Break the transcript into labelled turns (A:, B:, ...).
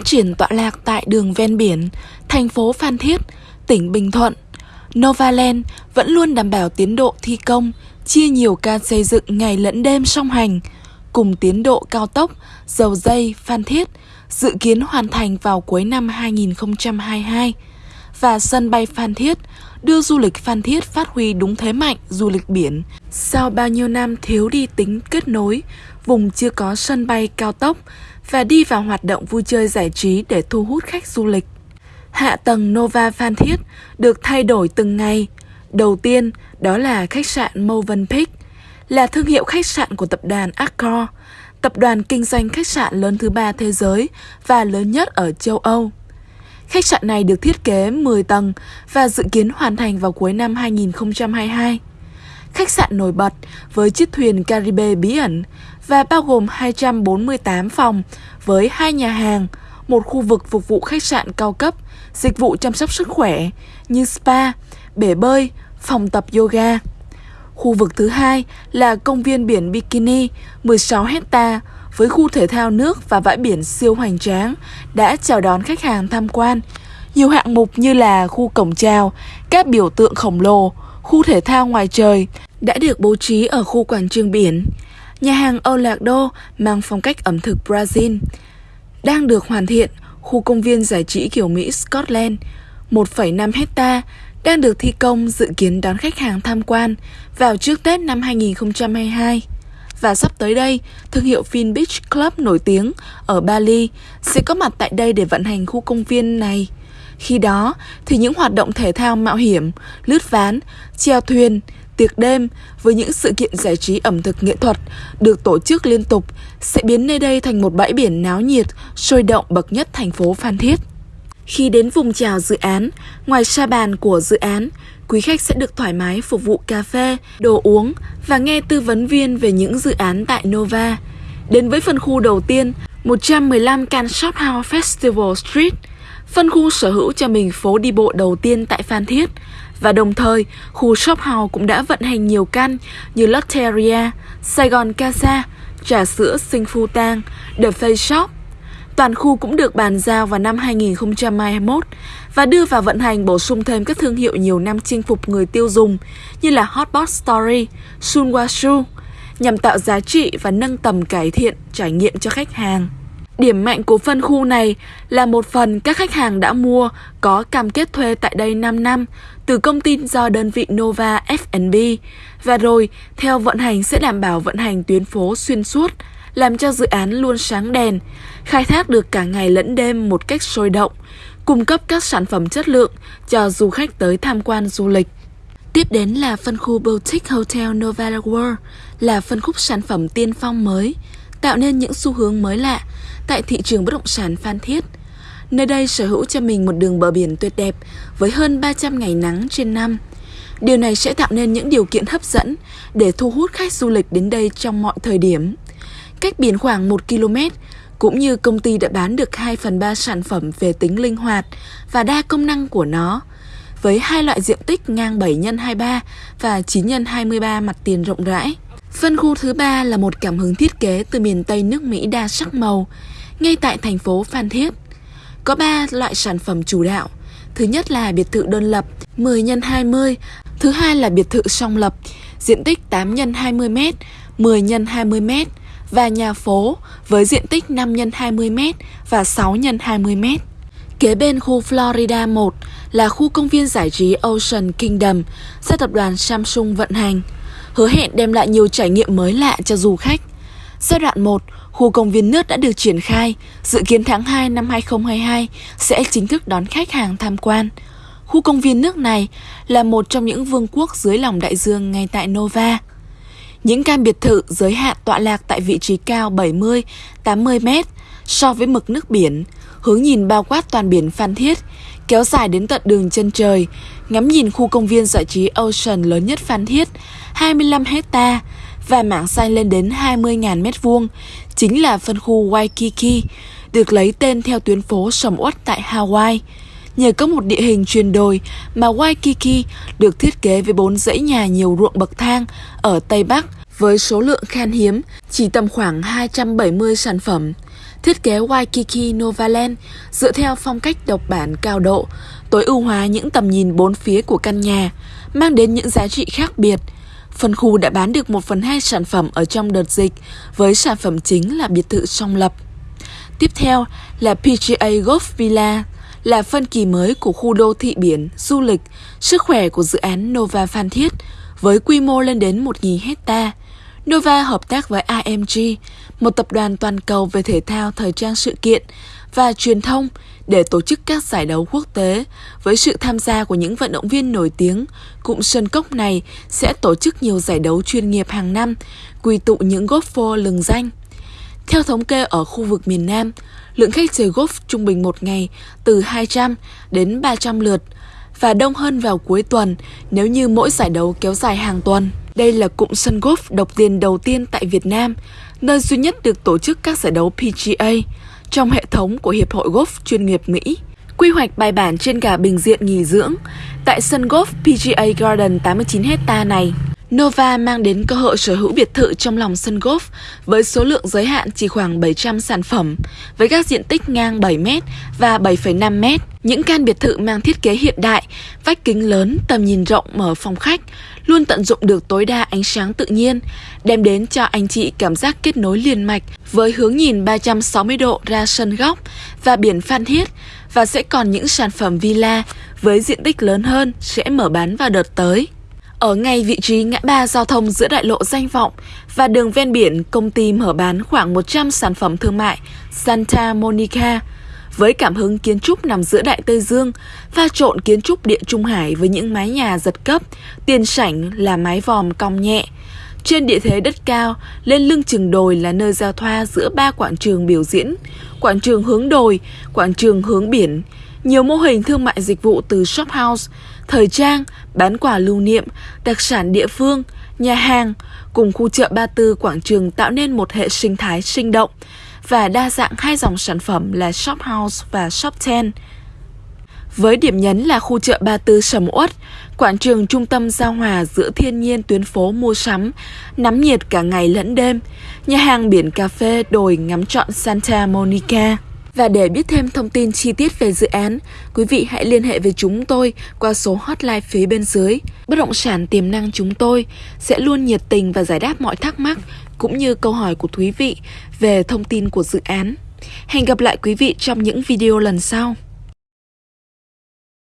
A: phát triển tọa lạc tại đường ven biển, thành phố Phan Thiết, tỉnh Bình Thuận. Novaland vẫn luôn đảm bảo tiến độ thi công, chia nhiều ca xây dựng ngày lẫn đêm song hành, cùng tiến độ cao tốc, dầu dây, Phan Thiết, dự kiến hoàn thành vào cuối năm 2022 và sân bay Phan Thiết đưa du lịch Phan Thiết phát huy đúng thế mạnh du lịch biển. Sau bao nhiêu năm thiếu đi tính kết nối, vùng chưa có sân bay cao tốc và đi vào hoạt động vui chơi giải trí để thu hút khách du lịch. Hạ tầng Nova Phan Thiết được thay đổi từng ngày. Đầu tiên đó là khách sạn Movenpick, là thương hiệu khách sạn của tập đoàn Accor, tập đoàn kinh doanh khách sạn lớn thứ ba thế giới và lớn nhất ở châu Âu. Khách sạn này được thiết kế 10 tầng và dự kiến hoàn thành vào cuối năm 2022. Khách sạn nổi bật với chiếc thuyền Caribe bí ẩn và bao gồm 248 phòng với hai nhà hàng, một khu vực phục vụ khách sạn cao cấp, dịch vụ chăm sóc sức khỏe như spa, bể bơi, phòng tập yoga. Khu vực thứ hai là công viên biển Bikini 16 hecta với khu thể thao nước và bãi biển siêu hoành tráng đã chào đón khách hàng tham quan. Nhiều hạng mục như là khu cổng chào, các biểu tượng khổng lồ, khu thể thao ngoài trời đã được bố trí ở khu quảng trường biển. Nhà hàng Olado mang phong cách ẩm thực Brazil đang được hoàn thiện, khu công viên giải trí kiểu Mỹ Scotland 1,5 hecta đang được thi công dự kiến đón khách hàng tham quan vào trước Tết năm 2022. Và sắp tới đây, thương hiệu Fin Beach Club nổi tiếng ở Bali sẽ có mặt tại đây để vận hành khu công viên này. Khi đó thì những hoạt động thể thao mạo hiểm, lướt ván, treo thuyền, tiệc đêm với những sự kiện giải trí ẩm thực nghệ thuật được tổ chức liên tục sẽ biến nơi đây thành một bãi biển náo nhiệt, sôi động bậc nhất thành phố Phan Thiết. Khi đến vùng chào dự án, ngoài sa bàn của dự án, quý khách sẽ được thoải mái phục vụ cà phê, đồ uống và nghe tư vấn viên về những dự án tại Nova. Đến với phân khu đầu tiên, 115 Can Shop House Festival Street, phân khu sở hữu cho mình phố đi bộ đầu tiên tại Phan Thiết và đồng thời khu shop house cũng đã vận hành nhiều căn như Lotteria, Sài Gòn Casa, trà sữa Sinh Phu Tang, The Face Shop. Toàn khu cũng được bàn giao vào năm 2021 và đưa vào vận hành bổ sung thêm các thương hiệu nhiều năm chinh phục người tiêu dùng như là Hotpot Story, Sunwashu nhằm tạo giá trị và nâng tầm cải thiện trải nghiệm cho khách hàng. Điểm mạnh của phân khu này là một phần các khách hàng đã mua có cam kết thuê tại đây 5 năm từ công ty do đơn vị Nova F&B và rồi theo vận hành sẽ đảm bảo vận hành tuyến phố xuyên suốt, làm cho dự án luôn sáng đèn, khai thác được cả ngày lẫn đêm một cách sôi động, cung cấp các sản phẩm chất lượng cho du khách tới tham quan du lịch. Tiếp đến là phân khu Boutique Hotel Nova World, là phân khúc sản phẩm tiên phong mới, tạo nên những xu hướng mới lạ tại thị trường bất động sản Phan Thiết. Nơi đây sở hữu cho mình một đường bờ biển tuyệt đẹp với hơn 300 ngày nắng trên năm. Điều này sẽ tạo nên những điều kiện hấp dẫn để thu hút khách du lịch đến đây trong mọi thời điểm. Cách biển khoảng 1 km, cũng như công ty đã bán được 2 phần 3 sản phẩm về tính linh hoạt và đa công năng của nó, với hai loại diện tích ngang 7 x 23 và 9 x 23 mặt tiền rộng rãi. Phân khu thứ ba là một cảm hứng thiết kế từ miền Tây nước Mỹ đa sắc màu, ngay tại thành phố Phan Thiết. Có 3 loại sản phẩm chủ đạo. Thứ nhất là biệt thự đơn lập 10 x 20, thứ hai là biệt thự song lập, diện tích 8 x 20 m, 10 x 20 m và nhà phố với diện tích 5 x 20 m và 6 x 20 m. Kế bên khu Florida 1 là khu công viên giải trí Ocean Kingdom do tập đoàn Samsung vận hành hứa hẹn đem lại nhiều trải nghiệm mới lạ cho du khách. Giai đoạn 1, khu công viên nước đã được triển khai, dự kiến tháng 2 năm 2022 sẽ chính thức đón khách hàng tham quan. Khu công viên nước này là một trong những vương quốc dưới lòng đại dương ngay tại Nova. Những căn biệt thự giới hạn tọa lạc tại vị trí cao 70-80 mét so với mực nước biển, hướng nhìn bao quát toàn biển Phan Thiết, kéo dài đến tận đường chân trời, ngắm nhìn khu công viên giải trí Ocean lớn nhất Phan Thiết, 25 hecta và mảng xanh lên đến 20.000 mét vuông, chính là phân khu Waikiki, được lấy tên theo tuyến phố sầm uất tại Hawaii. Nhờ có một địa hình truyền đồi mà Waikiki được thiết kế với bốn dãy nhà nhiều ruộng bậc thang ở Tây Bắc với số lượng khan hiếm chỉ tầm khoảng 270 sản phẩm. Thiết kế Waikiki Novaland dựa theo phong cách độc bản cao độ, tối ưu hóa những tầm nhìn bốn phía của căn nhà, mang đến những giá trị khác biệt. Phân khu đã bán được 1 phần 2 sản phẩm ở trong đợt dịch, với sản phẩm chính là biệt thự song lập. Tiếp theo là PGA Golf Villa, là phân kỳ mới của khu đô thị biển, du lịch, sức khỏe của dự án Nova Phan Thiết, với quy mô lên đến 1.000 hecta. Nova hợp tác với AMG, một tập đoàn toàn cầu về thể thao, thời trang sự kiện và truyền thông để tổ chức các giải đấu quốc tế với sự tham gia của những vận động viên nổi tiếng. Cụm sân cốc này sẽ tổ chức nhiều giải đấu chuyên nghiệp hàng năm, quy tụ những golfer lừng danh. Theo thống kê ở khu vực miền Nam, lượng khách chơi golf trung bình một ngày từ 200 đến 300 lượt và đông hơn vào cuối tuần nếu như mỗi giải đấu kéo dài hàng tuần. Đây là cụm sân golf độc tiền đầu tiên tại Việt Nam, nơi duy nhất được tổ chức các giải đấu PGA trong hệ thống của Hiệp hội Golf chuyên nghiệp Mỹ. Quy hoạch bài bản trên cả bình diện nghỉ dưỡng tại sân golf PGA Garden 89 hecta này. Nova mang đến cơ hội sở hữu biệt thự trong lòng sân golf với số lượng giới hạn chỉ khoảng 700 sản phẩm, với các diện tích ngang 7m và 7,5m. Những căn biệt thự mang thiết kế hiện đại, vách kính lớn, tầm nhìn rộng mở phòng khách, luôn tận dụng được tối đa ánh sáng tự nhiên, đem đến cho anh chị cảm giác kết nối liền mạch với hướng nhìn 360 độ ra sân góc và biển Phan Thiết và sẽ còn những sản phẩm villa với diện tích lớn hơn sẽ mở bán vào đợt tới. Ở ngay vị trí ngã ba giao thông giữa đại lộ danh vọng và đường ven biển, công ty mở bán khoảng 100 sản phẩm thương mại Santa Monica với cảm hứng kiến trúc nằm giữa Đại Tây Dương, pha trộn kiến trúc Địa Trung Hải với những mái nhà giật cấp, tiền sảnh là mái vòm cong nhẹ. Trên địa thế đất cao, lên lưng chừng đồi là nơi giao thoa giữa ba quảng trường biểu diễn, quảng trường hướng đồi, quảng trường hướng biển, nhiều mô hình thương mại dịch vụ từ shop house, thời trang, bán quà lưu niệm, đặc sản địa phương, nhà hàng, cùng khu chợ Ba Tư Quảng Trường tạo nên một hệ sinh thái sinh động và đa dạng hai dòng sản phẩm là Shop House và Shop 10. Với điểm nhấn là khu chợ Ba Tư sầm uất, quảng trường trung tâm giao hòa giữa thiên nhiên tuyến phố mua sắm, nắm nhiệt cả ngày lẫn đêm, nhà hàng biển cà phê đồi ngắm trọn Santa Monica. Và để biết thêm thông tin chi tiết về dự án, quý vị hãy liên hệ với chúng tôi qua số hotline phía bên dưới. Bất động sản tiềm năng chúng tôi sẽ luôn nhiệt tình và giải đáp mọi thắc mắc cũng như câu hỏi của quý vị về thông tin của dự án. Hẹn gặp lại quý vị trong những video lần sau.